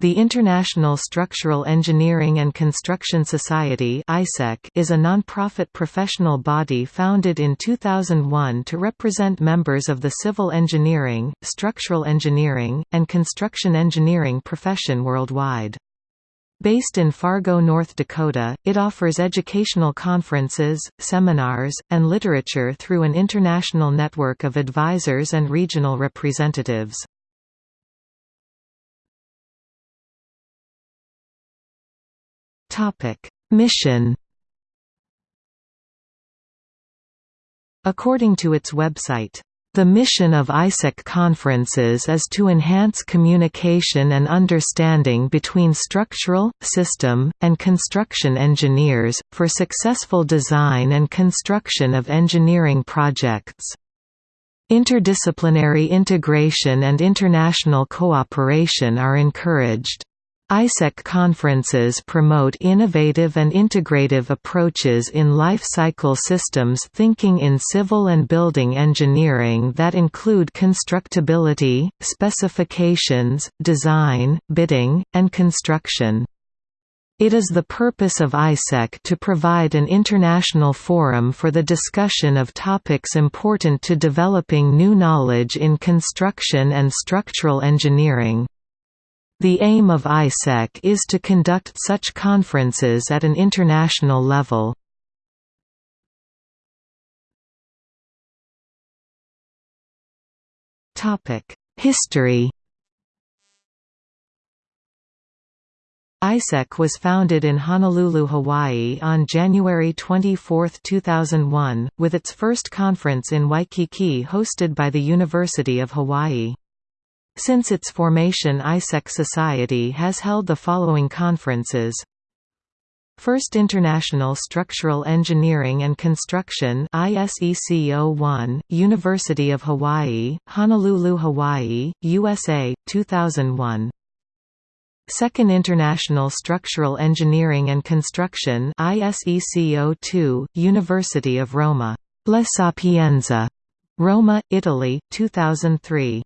The International Structural Engineering and Construction Society is a non-profit professional body founded in 2001 to represent members of the civil engineering, structural engineering, and construction engineering profession worldwide. Based in Fargo, North Dakota, it offers educational conferences, seminars, and literature through an international network of advisors and regional representatives. Mission According to its website, the mission of ISEC conferences is to enhance communication and understanding between structural, system, and construction engineers, for successful design and construction of engineering projects. Interdisciplinary integration and international cooperation are encouraged. ISEC conferences promote innovative and integrative approaches in life cycle systems thinking in civil and building engineering that include constructability, specifications, design, bidding, and construction. It is the purpose of ISEC to provide an international forum for the discussion of topics important to developing new knowledge in construction and structural engineering. The aim of ISEC is to conduct such conferences at an international level. History ISEC was founded in Honolulu, Hawaii on January 24, 2001, with its first conference in Waikiki hosted by the University of Hawaii. Since its formation ISEC Society has held the following conferences First International Structural Engineering and Construction ISEC 01, University of Hawaii, Honolulu, Hawaii, USA, 2001 Second International Structural Engineering and Construction ISEC 02, University of Roma. La Sapienza. Roma, Italy, 2003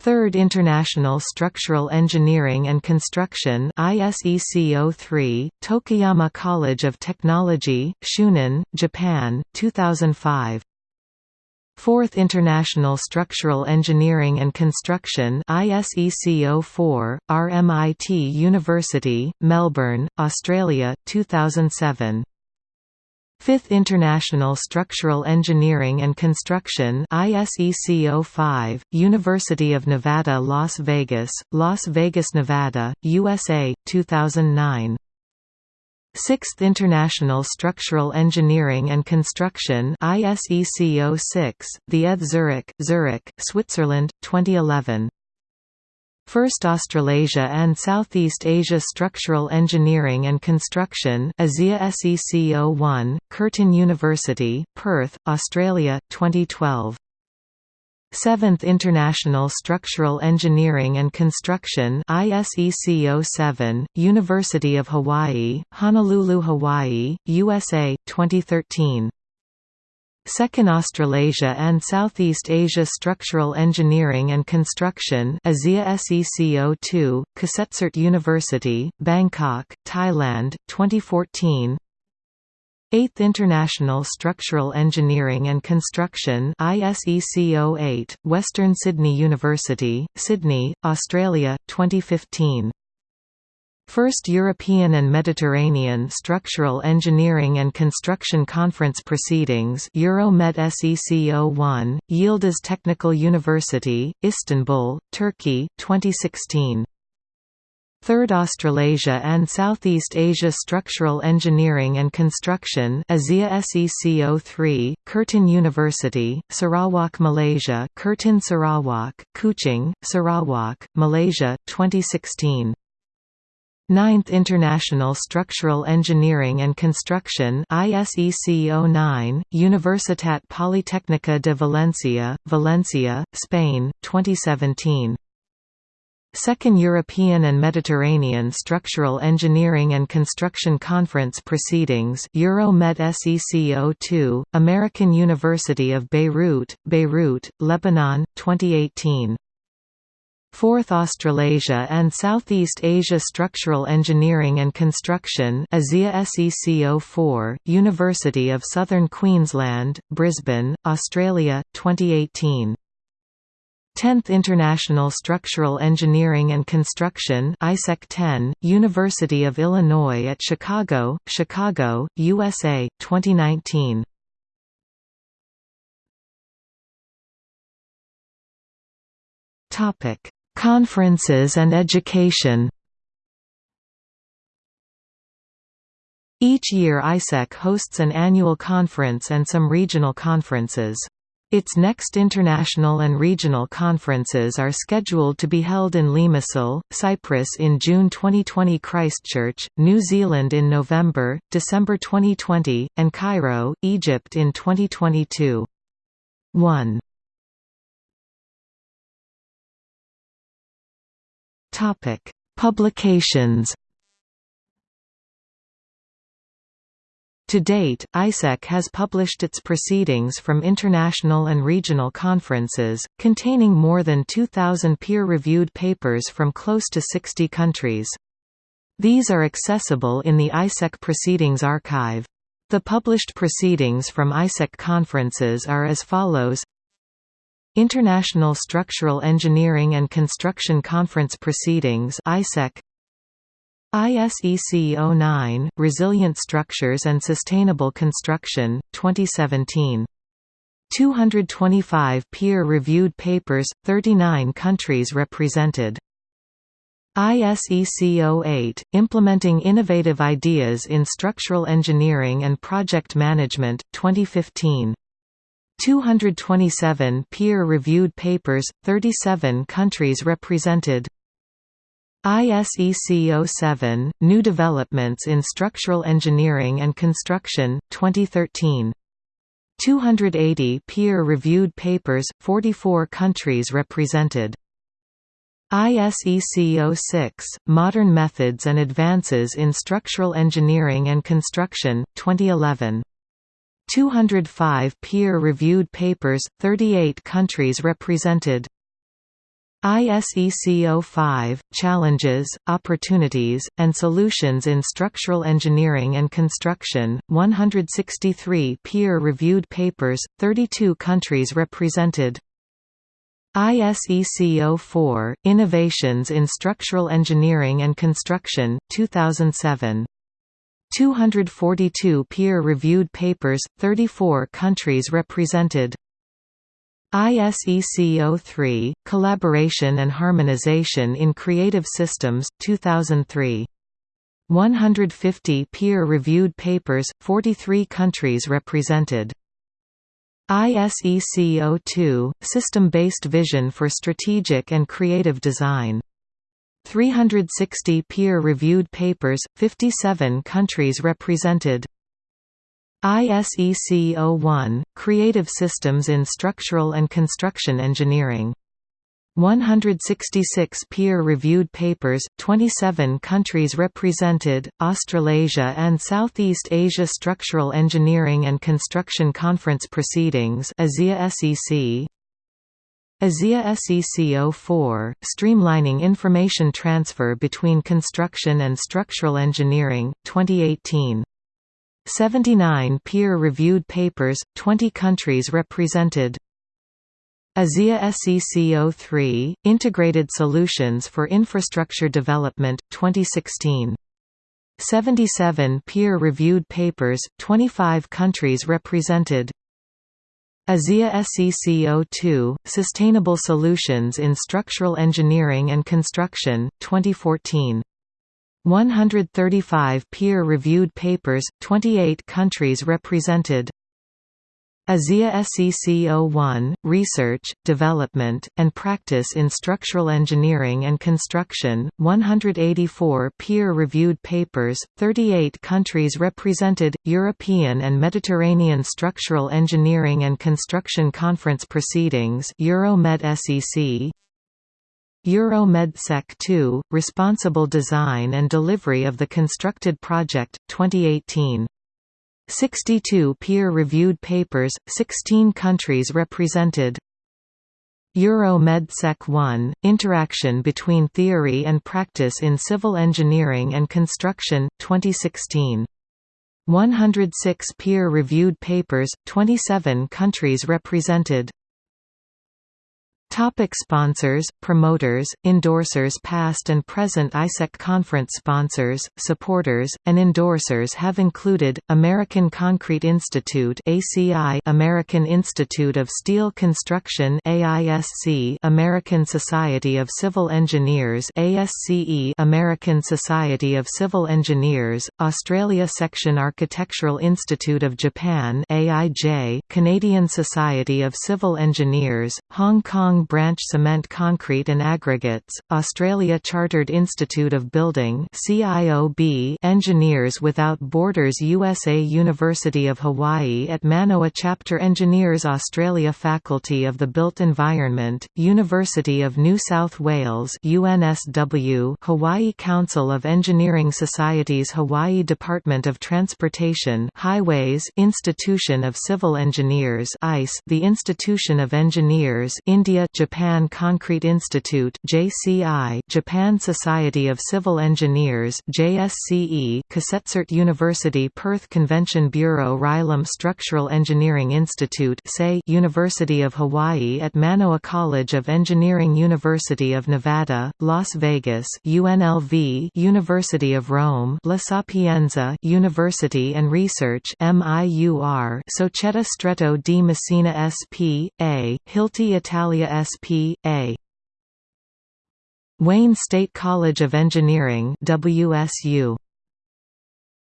Third International Structural Engineering and Construction ISEC 03, Tokuyama College of Technology, Shunan, Japan, 2005 Fourth International Structural Engineering and Construction ISEC 04, RMIT University, Melbourne, Australia, 2007 Fifth International Structural Engineering and Construction ISEC 05, University of Nevada, Las Vegas, Las Vegas, Nevada, USA, 2009. Sixth International Structural Engineering and Construction ISEC 06, The ETH Zurich, Zurich, Switzerland, 2011. First Australasia and Southeast Asia Structural Engineering and Construction ASEA SEC 01, Curtin University, Perth, Australia, 2012. 7th International Structural Engineering and Construction ISEC 07, University of Hawaii, Honolulu, Hawaii, USA, 2013. Second Australasia and Southeast Asia Structural Engineering and Construction ASEA SEC 02, Kasetsart University, Bangkok, Thailand, 2014 8th International Structural Engineering and Construction ISEC 08, Western Sydney University, Sydney, Australia, 2015 First European and Mediterranean Structural Engineering and Construction Conference Proceedings Euromed SEC 01, Yildiz Technical University, Istanbul, Turkey, 2016. Third Australasia and Southeast Asia Structural Engineering and Construction ASEA SEC 03, Curtin University, Sarawak, Malaysia Curtin Sarawak, Kuching, Sarawak, Malaysia, 2016. Ninth International Structural Engineering and Construction ISEC 09, Universitat Politécnica de Valencia, Valencia, Spain, 2017. Second European and Mediterranean Structural Engineering and Construction Conference Proceedings Euromed SEC 02, American University of Beirut, Beirut, Lebanon, 2018 4th Australasia and Southeast Asia Structural Engineering and Construction ASEA SECO4, University of Southern Queensland, Brisbane, Australia, 2018. 10th International Structural Engineering and Construction ISEC 10, University of Illinois at Chicago, Chicago, USA, 2019. Topic: Conferences and education. Each year ISEC hosts an annual conference and some regional conferences. Its next international and regional conferences are scheduled to be held in Limassol, Cyprus in June 2020 Christchurch, New Zealand in November, December 2020, and Cairo, Egypt in 2022. 1. Publications To date, ISEC has published its proceedings from international and regional conferences, containing more than 2,000 peer-reviewed papers from close to 60 countries. These are accessible in the ISEC Proceedings Archive. The published proceedings from ISEC conferences are as follows International Structural Engineering and Construction Conference Proceedings ISEC ISEC 09, Resilient Structures and Sustainable Construction, 2017. 225 peer-reviewed papers, 39 countries represented. ISEC 08, Implementing Innovative Ideas in Structural Engineering and Project Management, 2015. 227 peer-reviewed papers, 37 countries represented ISEC 07, New Developments in Structural Engineering and Construction, 2013. 280 peer-reviewed papers, 44 countries represented. ISEC 06, Modern Methods and Advances in Structural Engineering and Construction, 2011. 205 peer-reviewed papers, 38 countries represented. ISEC 05, Challenges, Opportunities, and Solutions in Structural Engineering and Construction, 163 peer-reviewed papers, 32 countries represented ISEC 04, Innovations in Structural Engineering and Construction, 2007. 242 peer-reviewed papers, 34 countries represented ISEC 03, Collaboration and Harmonization in Creative Systems, 2003. 150 peer-reviewed papers, 43 countries represented. ISEC 02, System-Based Vision for Strategic and Creative Design. 360 peer-reviewed papers, 57 countries represented. ISEC 01, Creative Systems in Structural and Construction Engineering. 166 peer-reviewed papers, 27 countries represented, Australasia and Southeast Asia Structural Engineering and Construction Conference Proceedings ASEA SEC ASEA SEC 04, Streamlining Information Transfer Between Construction and Structural Engineering, 2018 79 peer-reviewed papers, 20 countries represented. ASEA SEC 03, Integrated Solutions for Infrastructure Development, 2016. 77 peer-reviewed papers, 25 countries represented. ASEA SEC 02, Sustainable Solutions in Structural Engineering and Construction, 2014. 135 peer-reviewed papers, 28 countries represented. ASEA SEC 01, Research, Development, and Practice in Structural Engineering and Construction, 184 peer-reviewed papers, 38 countries represented, European and Mediterranean Structural Engineering and Construction Conference Proceedings Euromed SEC EuroMedSec 2, Responsible Design and Delivery of the Constructed Project, 2018. 62 peer-reviewed papers, 16 countries represented. Euro MedSec 1, Interaction between Theory and Practice in Civil Engineering and Construction, 2016. 106 peer-reviewed papers, 27 countries represented Topic sponsors, promoters, endorsers Past and present ISEC conference sponsors, supporters, and endorsers have included, American Concrete Institute ACI, American Institute of Steel Construction AISC, American Society of Civil Engineers ASCE, American Society of Civil Engineers, Australia Section Architectural Institute of Japan AIJ, Canadian Society of Civil Engineers, Hong Kong Branch Cement Concrete and Aggregates, Australia Chartered Institute of Building CIOB Engineers Without Borders USA University of Hawaii at Manoa Chapter Engineers Australia Faculty of the Built Environment, University of New South Wales UNSW Hawaii Council of Engineering Societies Hawaii Department of Transportation Highways Institution of Civil Engineers ICE The Institution of Engineers India Japan Concrete Institute JCI Japan Society of Civil Engineers JSCE Kasetsart University Perth Convention Bureau Rylam Structural Engineering Institute SAE University of Hawaii at Manoa College of Engineering University of Nevada, Las Vegas UNLV University of Rome La Sapienza University and Research MIUR Società Stretto di Messina S.P.A., Hilti Italia S.P.A. Wayne State College of Engineering WSU